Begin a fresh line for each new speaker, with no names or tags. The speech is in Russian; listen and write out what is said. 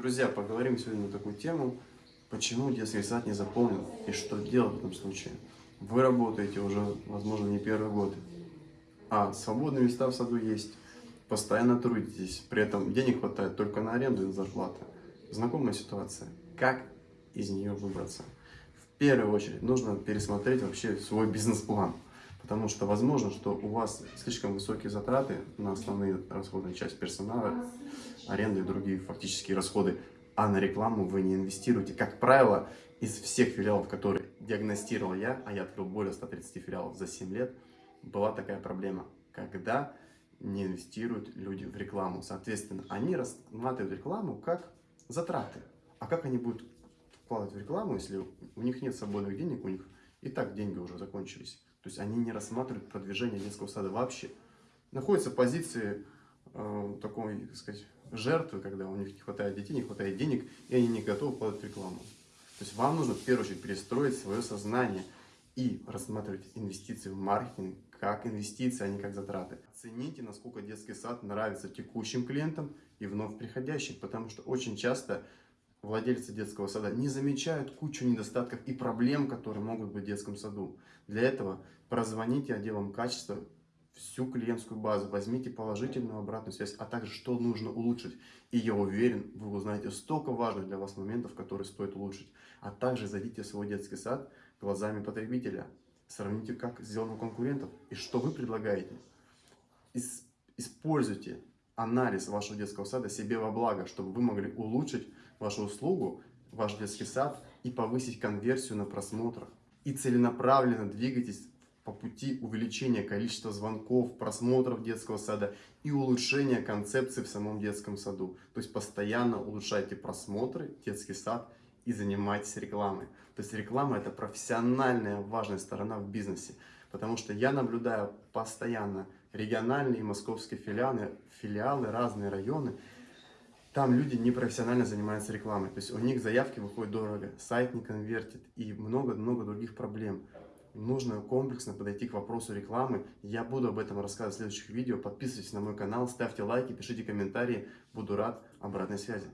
Друзья, поговорим сегодня на такую тему, почему детский сад не заполнен и что делать в этом случае. Вы работаете уже, возможно, не первый год, а свободные места в саду есть, постоянно трудитесь, при этом денег хватает только на аренду и на зарплаты. Знакомая ситуация. Как из нее выбраться? В первую очередь нужно пересмотреть вообще свой бизнес-план. Потому что возможно, что у вас слишком высокие затраты на основные расходные часть персонала, аренды и другие фактические расходы, а на рекламу вы не инвестируете. Как правило, из всех филиалов, которые диагностировал я, а я открыл более 130 филиалов за 7 лет, была такая проблема, когда не инвестируют люди в рекламу. Соответственно, они рассматривают рекламу как затраты. А как они будут вкладывать в рекламу, если у них нет свободных денег, у них и так деньги уже закончились. То есть они не рассматривают продвижение детского сада вообще. Находятся позиции э, такой, так сказать, жертвы, когда у них не хватает детей, не хватает денег, и они не готовы в рекламу. То есть вам нужно в первую очередь перестроить свое сознание и рассматривать инвестиции в маркетинг как инвестиции, а не как затраты. Оцените, насколько детский сад нравится текущим клиентам и вновь приходящим, потому что очень часто владельцы детского сада не замечают кучу недостатков и проблем, которые могут быть в детском саду. Для этого прозвоните отделам качества всю клиентскую базу, возьмите положительную обратную связь, а также что нужно улучшить. И я уверен, вы узнаете столько важных для вас моментов, которые стоит улучшить. А также зайдите в свой детский сад глазами потребителя. Сравните, как сделано у конкурентов и что вы предлагаете. Используйте анализ вашего детского сада себе во благо, чтобы вы могли улучшить вашу услугу, ваш детский сад и повысить конверсию на просмотрах. И целенаправленно двигайтесь по пути увеличения количества звонков, просмотров детского сада и улучшения концепции в самом детском саду. То есть постоянно улучшайте просмотры, детский сад и занимайтесь рекламой. То есть реклама это профессиональная важная сторона в бизнесе. Потому что я наблюдаю постоянно региональные и московские филиалы, филиалы, разные районы, там люди непрофессионально занимаются рекламой. То есть у них заявки выходят дорого, сайт не конвертит и много-много других проблем. Нужно комплексно подойти к вопросу рекламы. Я буду об этом рассказывать в следующих видео. Подписывайтесь на мой канал, ставьте лайки, пишите комментарии. Буду рад обратной связи.